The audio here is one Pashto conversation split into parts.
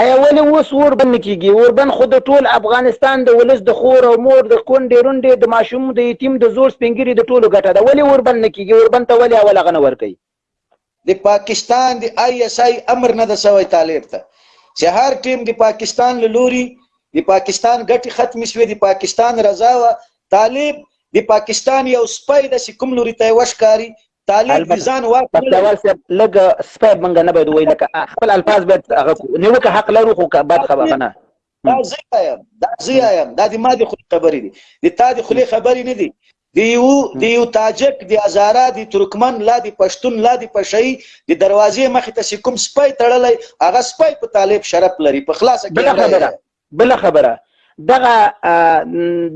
ایا ولې اوس اوربند کېږي؟ اوربند خو د ټول افغانستان د ولس د خور او مور، د کونډې رونډې، د ماشوم، د یتیم، د زوړ سپین ږیري د ټولو ګټه ده. ولې اوربند نه کېږي؟ اوربند ته ولې اول هغه نه ورکوي؟ د پاکستان د آی ایس آی امر نه ده شوی طالب ته چې هر ټیم د پاکستان له لوري د پاکستان ګټې ختمې شوې، د پاکستان رضا وه. طالب د پاکستان یو سپی ده چې کوم لوري ته یې وښکاري طالب د ځان واک نه لري پکتیوال صاحب لږ سپی موږ نه باید ووایي لکه خپل الفاظ باید هغه نیوکه حق لرو خو بد خبره نه دا زه وایم دا زه وایم دا د ما د خولې خبرې دي د تا د خولې خبرې نه دي د یو د یو تاجک د هزاره د ترکمن لا د پښتون لا د پشي د دروازې مخې ته کوم سپی تړلی هغه سپی په طالب شرف لري په خلاصه کې بل خبره دغه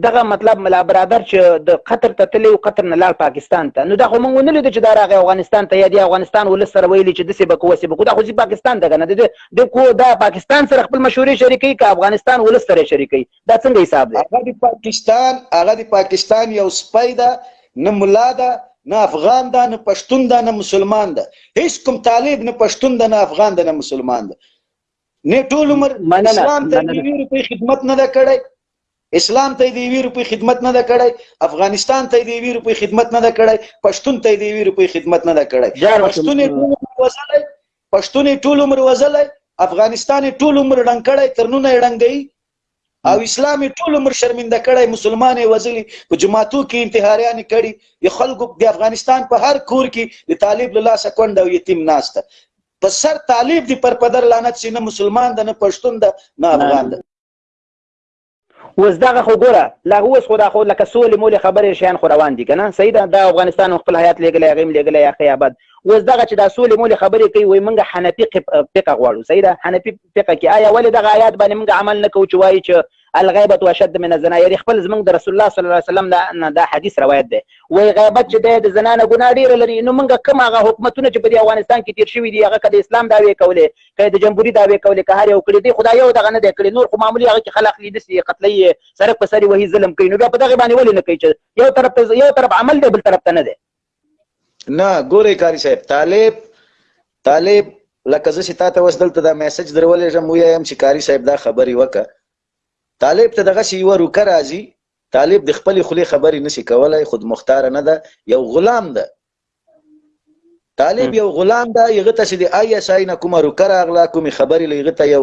دغه مطلب ملا برادر چې د قطر ته تللی او قطر نه لاړ پاکستان ته نو دا خو مونږ ونه لیدو چې دا راغی افغانستان ته یا د افغانستان ولس سره ویلي چې داسې به کوو هسې به کوو دا خو ځي پاکستان ته که نه د د کو دا پاکستان سره خپل مشورې شریکوي که افغانستان ولس سره شریکوي دا څنګه حساب دی هغه د پاکستان هغه د پاکستان یو سپی ده نه ملا ده نه افغان ده نه پښتون ده نه مسلمان ده هیڅ کوم طالب نه پښتون ده نه افغان ده نه مسلمان ده نه ټول عمر اسلام ته د یوې روپۍ خدمت نه ده کړی اسلام ته د یوې روپۍ خدمت نه ده کړی افغانستان ته د یوې روپۍ خدمت نه ده کړی پښتون ته د یوې روپۍ خدمت نه ده کړی پښتون یې ټول عمر وزلی پښتون یې ټول عمر وزلی افغانستان یې ټول عمر ړنګ کړی ترنونه یې ړنګ دی او اسلام ټول عمر شرمنده کړی مسلمان وزلی په جماعتو کې انتحاریان کړي د خلکو د افغانستان په هر کور کې د طالب له لاسه کونډه او یتیم ناشته په سر طالب دی پر پدر لعنت سي نه مسلمان ده نه پښتون ده نه افغان ده اوس دغه خو ګوره لا اوس خو دا خو لکه سولې مولې خبرې شیان خو روان دي که نه صحیح ده دا افغانستان خپل حیات لېږلی هغې هم لېږلی یا ښه یا بد اوس دغه چې دا سولې مولې خبرې کوي وایي موږ حنفي فقه غواړو صحیح ده حنفي فقه کې آیا ولې دغه آیات باندې موږ عمل نه کوو چې وایي چې الغیبت اشد من الزنا یعنی خپل زمونږ د رسول الله صلی الله علیه وسلم نه دا حدیث روایت دی وای غیبت چې دی د زنا نه ګناه ډیره لري نو موږ کوم هغه حکومتونه چې په دې افغانستان کې تیر شوي دي هغه که د اسلام دعوې کولې که د جمهوري دعوې کولې که هر یو کړي دی خدای یو دغه نه دی کړی نور خو معمولی هغه کې خلق لیدي سي قتلې سرک په سری وهي ظلم کوي نو بیا په دغه باندې ولې نه کوي چې یو طرف یو طرف عمل دی بل طرف ته نه دی نه ګورې کاری صاحب طالب طالب لکه زه چې تا ته اوس دلته دا میسج درولېږم ویایم چې کاری صاحب دا خبرې وکړه طالب ته دغسې یوه روکه راځي طالب د خپلې خولې خبرې نشي کولی خود مختاره نه ده یو غلام ده طالب یو غلام ده هغه ته چې د آی اس آی نه کومه روکه راغله کومې خبرې له هغه ته یو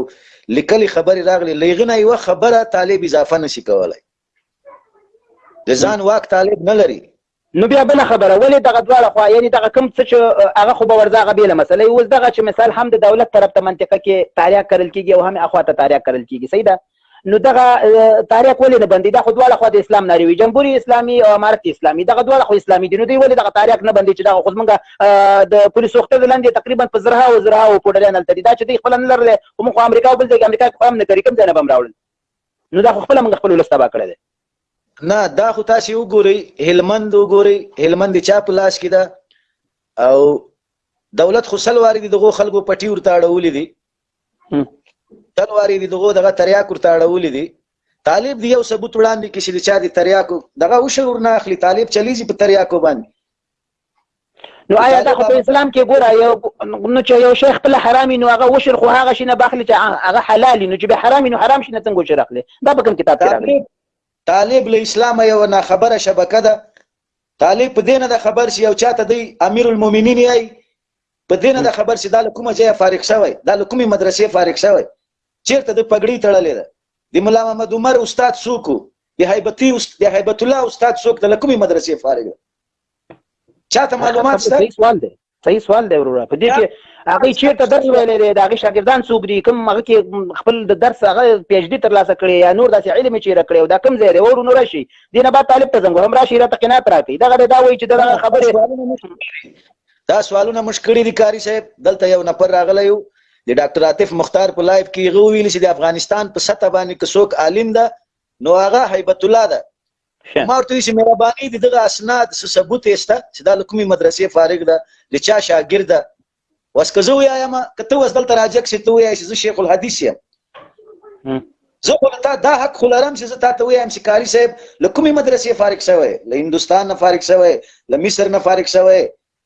لیکلې خبرې راغلې له هغه نه یوه خبره طالب اضافه نشي کولی د ځان واک طالب نه لري نو بیا بل خبره ولې دغه دواړه خو یعنی دغه کم څه چې هغه خو به ورځه غبیله مسله اوس دغه چې مثال هم د دولت طرف ته منطقه کې تاریخ کرل کیږي او هم اخوا ته تاریخ کرل کیږي صحیح ده نو دغه تاریخ ولې نه بندي دا خو دواړه خو د اسلام ناری وي جمهوریت اسلامي او امارت اسلامي دغه دواړه خو اسلامي دي نو دوی ولې دغه تاریخ نه بندي چې دغه خو موږ د پولیس سوخته لاندې تقریبا په زرها او زرها او پوډلان تل دا چې دوی خپل نه لرله هم خو امریکا او بل ځای امریکا خو هم نه کوي کوم ځای نه بم راوړل نو دا خو خپل موږ خپل ولس تبا کړی دی نه دا خو تاسو وګورئ هلمند وګورئ هلمند چا په لاس کې ده او دولت خو سلواري دي دغه خلکو پټي ورته اړولې دي سلواري دي دغه دغه تریاک ورته اړولې دي طالب دی یو ثبوت وړاندې کې چې چا دي تریاکو دغه وشور نه اخلي طالب چلیږي په تریاکو باندې نو آیا دا خو په اسلام کې ګوره یو نو چې یو شیخ خپل حرام نو هغه وشر خو هغه شي نه باخلي چې هغه حلال نو چې به حرام نو حرام شي نه څنګه وشر اخلي دا په کوم کتاب کې راغلي طالب له اسلام یو نه خبره شبکه ده طالب په دینه د خبر شي او چاته دی امیر المؤمنین یې په دینه د خبر شي دا له کومه ځای فارغ شوی دا له کومې مدرسې فارغ شوی چیرته د پګړی تړلې ده د مولا محمد عمر استاد سوکو د هیبتی د هیبت الله استاد سوک د کومې مدرسې فارغ ده چاته معلومات شته صحیح سوال دی صحیح سوال دی وروره په دې کې هغه چیرته درس ویلې دی دا غي شاګردان څوک دي کوم هغه کې خپل د درس هغه پی ایچ ډی تر لاسه کړی یا نور داسې علم چې را کړی دا کوم ځای دی ورو نور شي دینه بعد طالب ته زنګ هم راشي را تقینات راکړي دا غره دا وایي چې دا خبره دا سوالونه مشکړي دي کاری صاحب دلته یو نفر راغلی یو د ډاکټر عاطف مختار په لایف کې غو ویل چې د افغانستان په سطح باندې که څوک عالم ده نو هغه هیبت الله ده ما ورته ویل چې مهرباني د دغه اسناد څه ثبوت یې شته چې دا له کومې مدرسې فارغ ده د چا شاګرد ده اوس که زه ووایم که ته اوس دلته راجګ شې ته ووایې چې زه شیخ الحدیث یم زه خو تا دا حق خو لرم چې زه تا ته ووایم چې قاري صاحب له کومې مدرسې فارغ شوی له هندوستان نه فارغ شوی له مصر نه فارغ شوی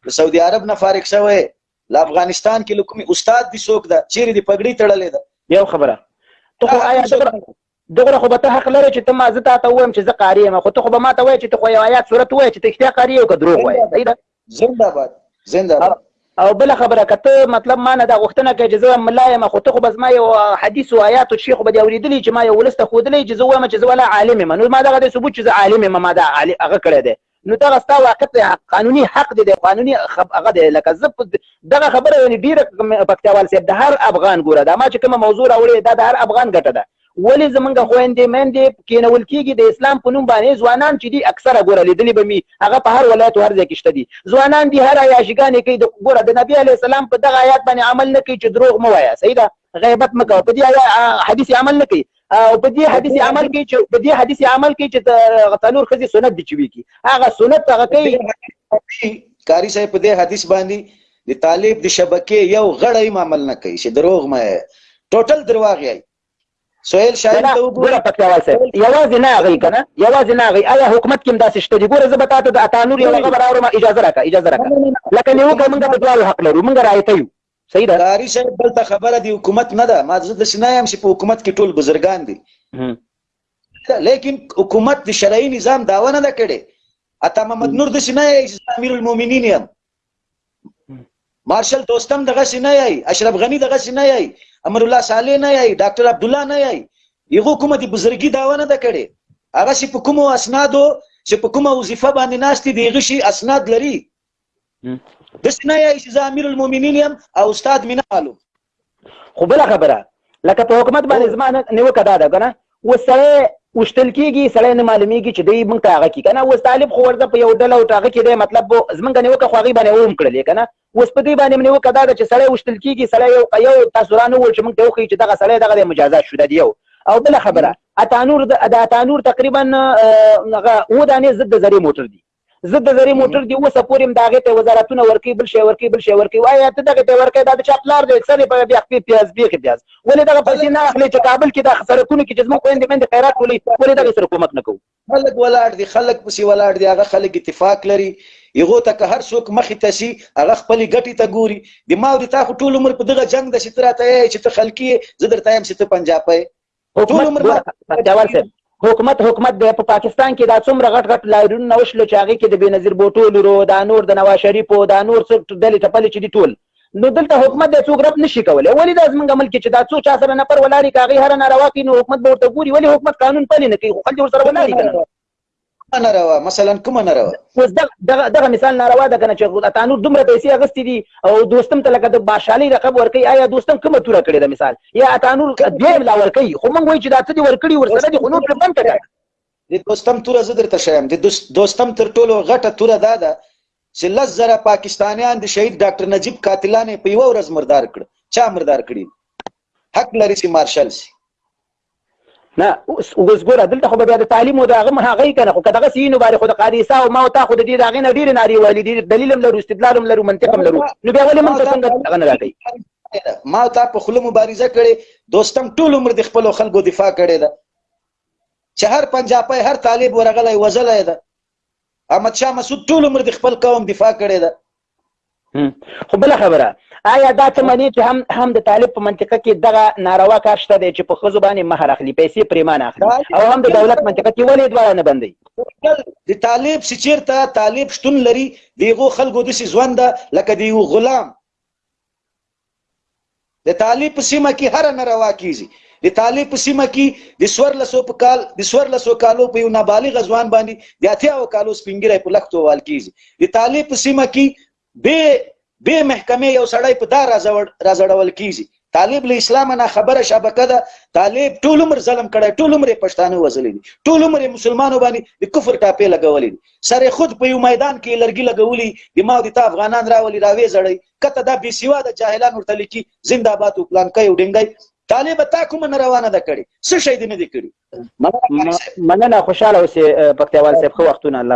له سعودي عرب نه فارغ شوی له افغانستان کې له کومې استاد دي څوک ده چیرې دې پګړۍ تړلې ده یو خبره ته خو آیا دومره خو به ته حق لرې چې ته ما زه تاته ووایم چې زه قاري یم خو ته خو به ماته وایې چې ته خو یو ایات سورت ووایه چې ته رښتیا قاري یې او که دروغ وایې زنده باد زنده باد او بل خبره که ته مطلب ما نه دا غوښتنه کوې چې زه ملا یم خو ته خو به زما یو حدیث او آیات او شي خو به دې اورېدلي چې ما یو ولس ته ښودلی چې زه وایم چې زه ولا عالم یم نو ما دغه دی ثبوت چې زه عالم یم ما دا هغه کړی دی نو دغه ستا واقع ته قانوني حق دی دی قانوني هغه دی لکه زه دغه خبره یعنې ډېره پکتیاوال صاحب د هر افغان ګوره دا ما چې کومه موضوع راوړې دا د هر افغان ګټه ده ولې زمونږ خویندې میندې کېنول کېږي د اسلام په نوم باندې ځوانان چې دي اکثره ګوره لیدلي به مي هغه په هر ولایت هر ځای کې شته دي ځوانان دي هر عیاشیګانې کوي د ګوره د نبي علیه السلام په دغه آیات باندې عمل نه کوي چې دروغ مه وایه صحیح ده غیبت مکو په دې حدیث عمل نه کوي او په دې حدیث عمل کې چې په دې حدیث عمل کې چې تنور خزي سنت دي چوي کی هغه سنت هغه کوي کاری صاحب په دې حدیث باندې د طالب د شبکې یو غړی عمل نه کوي چې دروغ مې ټوټل درواغ یې سویل شاید ته وګوره پکې واسه یوازې نه غي کنه یوازې نه غي آیا حکومت کې داسې شته دی ګوره زبتا ته د اتانور یو غبر اورم اجازه راکا اجازه راکا لکه نیو کومه د دوه حق لرو موږ رايته یو صحیح ده قاری صاحب دلته خبره دی حکومت نه ده ما زه د سنا يم چې په حکومت کې ټول بزرګان دي لیکن حکومت د شرعي نظام داوا نه کړي اته محمد نور د سنا یې امیر المؤمنین یم مارشل دوستم دغه سنا یې اشرف غنی دغه سنا یې امر الله صالح نه یې ډاکټر عبد الله نه یې یغه کومه د بزرګي داوا نه کړي هغه چې په کومو اسنادو چې په کومه وظیفه باندې ناشتي دی غشي اسناد لري د سنا یې چې زه امیر المؤمنین یم او استاد مینا والو خو بل خبره لکه په حکومت باندې زما نیوکه دا ده کنه وسره وشتل کیږي سړی نه معلومیږي چې دی موږ ته هغه کی کنه اوس طالب خو ورته په یو ډله او ټاغه کې دی مطلب زمونږ نه وکه خو هغه باندې ووم کړل کنه اوس په دې باندې منو کدا چې سړی وشتل کیږي سړی یو یو تاسو رانه ول چې موږ ته وخی چې دغه سړی دغه مجازات شو دی یو او بل خبره اتانور د اتانور تقریبا هغه و دانه زد زری موټر دی زه د زری موټر دی اوسه پورې هم د هغې ته وزارتونه ورکوي بل شی ورکوي بل شی ورکوي وایه ته دغه ته ورکوي دا د چا پلار دی اکثر یې په بیا خپې پیاز بیخې پیاز ولې دغه پیسې نه اخلي چې کابل کې د سرکونو کې چې زموږ خویندې میندې خیرات ټولوي ولې دغه سره کومک نه کوو خلک ولاړ دي خلک پسې ولاړ دي هغه خلک اتفاق لري یغو ته که هر څوک مخې ته شي هغه خپلې ګټې ته ګوري د ما او د تا خو ټول عمر په دغه جنګ د چې ته راته یې چې ته خلکي زه درته یم چې ته پنجاپی حکومت ګوره سختیاور صاحب حکومت حکومت دی په پاکستان کې دا څومره غټ غټ لاریونونه وشول چې هغې کې د بېنظیر بوټو لورو دا نور د نواز شریفو دا نور څه ډلې ټپلې چې دي ټول نو دلته حکومت دی څوک رب نشي کولی ولې دا زمونږ ملک چې دا څو چا سره نفر ولاړې که هغې هره ناروا کوي نو حکومت به ورته ګوري ولې حکومت قانون پلې نه کوي خو خلک ورسره ولاړي که نه کومه ناروا مثلا کومه ناروا اوس دغه دغه مثال ناروا ده کنه چې تانور دومره پیسې اغستې دي او دوستم ته لکه د باشالۍ لقب ورکوي آیا دوستم کومه توره کړې ده مثال یا تانور دویم لا ورکوي خو موږ وایو چې دا څه دي ورکړي ورسره دي خو نور پرې بنده کړه د دوستم توره زه درته ښیم د دوستم تر ټولو غټه توره دا ده چې لس زره پاکستانیان د شهید ډاکټر نجیب قاتلان په یوه ورځ مردار کړ چا مردار کړي حق لري چې مارشل سي نه اوس ګوره دلته خو به بیا د تعلیم او د هغه هغه یې که نه خو که دغسې وي نو باید خو د قاضي عیسی او ما او تا خو د دې د هغې نه ډېرې نارې وهلې دي دلیل هم لرو استدلال هم لرو منطق هم لرو نو بیا ولې موږ ته څنګه هغه نه راکوي ما او تا په خوله مبارزه کړې دوستم ټول عمر د خپلو خلکو دفاع کړې ده چې هر پنجابی هر طالب ورغلی وزلی ده احمد شاه مسعود ټول عمر د خپل قوم دفاع کړې ده خو بل خبره آیا دا ته منې چې هم هم د طالب په منطقه کې دغه ناروا کار شته دی چې په ښځو باندې مهر اخلي پیسې پریمان اخلي او هم د دولت منطقه کې ولې دواړه نه بندي د طالب چې چیرته طالب شتون لري دیغو خلکو داسې ځوان ده لکه د یو غلام د تالي په سیمه کې هره ناروا کیږي د تالي په سیمه کې د سور لسو په کال د سور لسو کالو په یو نابالغ ځوان باندې د اتیا او کالو سپینګری په لختو وال کیږي د تالي په سیمه کې به به محکمه یو سړی په دار راځړول کیږي طالب له اسلام نه خبره شبکه ده طالب ټول عمر ظلم کړي ټول عمر پښتانه وزلې دي ټول عمر مسلمانانو باندې د کفر ټاپې لګولې دي سره خود په یو میدان کې لرګي لګولي د ما د تا افغانان راولي راوي زړی کته دا بي سیوا د جاهلان ورته لیکي زنده باد او پلان کوي ډنګي طالب تا کوم نه روانه ده کړي څه شي دې نه دي کړي مننه خوشاله اوسې پکتیوال صاحب خو وختونه الله